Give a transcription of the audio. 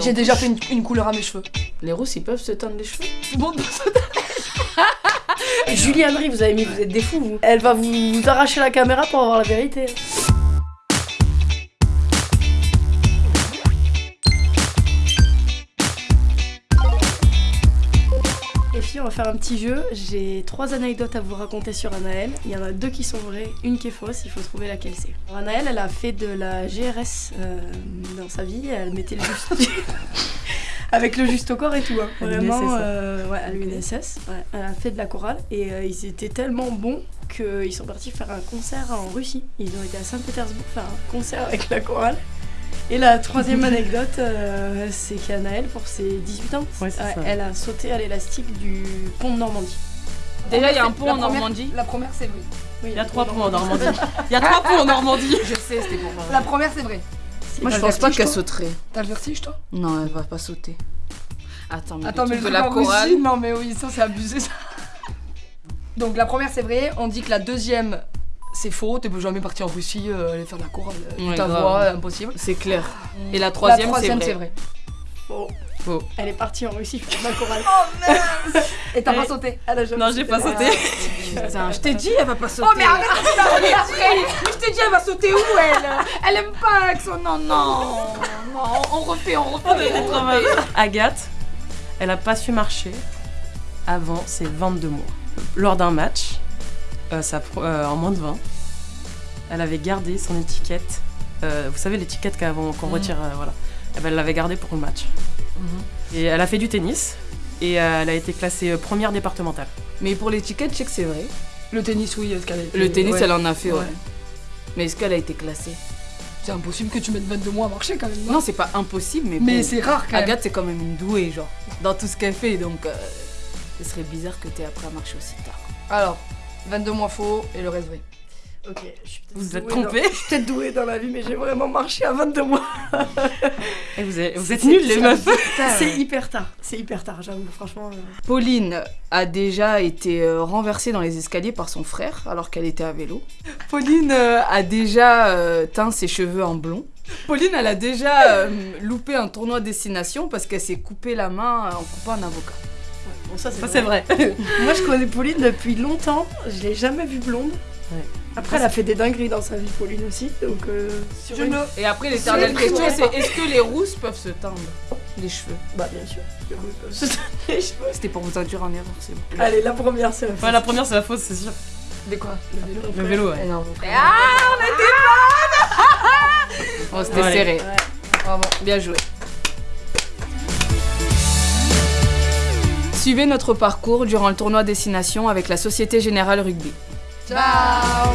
J'ai déjà fait une, une couleur à mes cheveux. Les rousses, ils peuvent se teindre les cheveux Tout le monde peut se- Julie Henry, vous avez mis, vous êtes des fous, vous. Elle va vous, vous arracher la caméra pour avoir la vérité. Les filles, on va faire un petit jeu. J'ai trois anecdotes à vous raconter sur Anaël. Il y en a deux qui sont vraies, une qui est fausse. Il faut trouver laquelle c'est. Anaël, elle a fait de la GRS euh, dans sa vie. Elle mettait le juste. Avec le juste au corps et tout. hein. Vraiment, l'UNSS, euh, ouais, à l'UNSS. Ouais. Elle a fait de la chorale et euh, ils étaient tellement bons qu'ils sont partis faire un concert en Russie. Ils ont été à Saint-Pétersbourg faire un concert avec la chorale. Et la troisième anecdote, euh, c'est qu'Anaël, pour ses 18 ans, Ouais, elle a sauté à l'élastique du pont de Normandie. Déjà, il y a un pont en première- Normandie. La première, c'est vrai. Oui, Il y a trois ponts en Normandie. Il y a trois ponts en Normandie. Je sais, c'était pour La première, c'est vrai. Moi, je pense pas qu'elle sauterait. T'as le vertige, toi Non, elle va pas sauter. Attends, mais, Attends, le mais de la chorale. Non, mais oui, ça, c'est abusé, ça. Donc, la première, c'est vrai. On dit que la deuxième, c'est faux. T'es jamais parti en Russie euh, aller faire de la chorale. euh, Ouais, ta grave. voix, impossible. C'est clair. Et la troisième, la c'est troisième, vrai. c'est vrai. Faux. Faux. Elle est partie en Russie faire de la chorale. Et t'as Et- pas sauté Elle a jamais Non, j'ai pas sauté. Putain, Je t'ai dit, elle va pas sauter. Oh mais arrête de après Mais je t'ai dit elle va sauter où elle? Elle aime pas avec son non non Non on refait on refait Agathe, elle a pas su marcher avant ses 22 mois. Lors d'un match, euh, pro- euh, en moins de 20, elle avait gardé son étiquette. euh, vous savez, l'étiquette qu'avant- qu'on Mhm. retire, euh, voilà. Eh ben, elle l'avait gardée pour le match. Et elle a fait du tennis et euh, elle a été classée première départementale. Mais pour l'étiquette, je sais que c'est vrai. Le tennis oui est-ce qu'elle a été- Le tennis, ouais. elle en a fait, ouais. Ouais. Mais est-ce qu'elle a été classée? C'est impossible que tu mettes 22 mois à marcher quand même Non, c'est pas impossible, mais, Mais bon. c'est rare quand même Agathe, c'est quand même une douée, genre, dans tout ce qu'elle fait, donc euh, ce serait bizarre que t'aies appris à marcher aussi tard. Alors 22 mois faux et le reste vrai Ok, je suis peut-être Vous êtes dans- trompés Je suis peut-être douée dans la vie, mais j'ai vraiment marché à 22 mois. Et vous êtes, vous C'est- êtes nuls, les c'est- meufs C'est hyper tard. C'est hyper tard, j'avoue, franchement. euh. Pauline a déjà été euh, renversée dans les escaliers par son frère alors qu'elle était à vélo. Pauline euh, a déjà teint ses cheveux en blond. Pauline, elle a déjà loupé un tournoi destination parce qu'elle s'est coupé la main en coupant un avocat. Bon, ça, Ça, c'est vrai. Moi, je connais Pauline depuis longtemps. Je l'ai jamais vue blonde. Ouais. Après, elle a fait des dingueries dans sa vie, Pauline aussi. Donc, euh, sur Je une- ne Et après, l'éternelle question, c'est est-ce que les rousses peuvent se teindre les cheveux? Bah, bien sûr. que oui, peuvent se teindre les cheveux. C'était pour vous induire en erreur, c'est bon. Allez, la première, c'est la Ouais, la première, c'est la fausse, c'est sûr. De quoi? Le vélo. Le vélo, ouais. Eh non, mon frère. Oh, c'était serré. Ouais. Bravo, bien joué. Suivez notre parcours durant le tournoi Destination avec la Société Générale Rugby. Ciao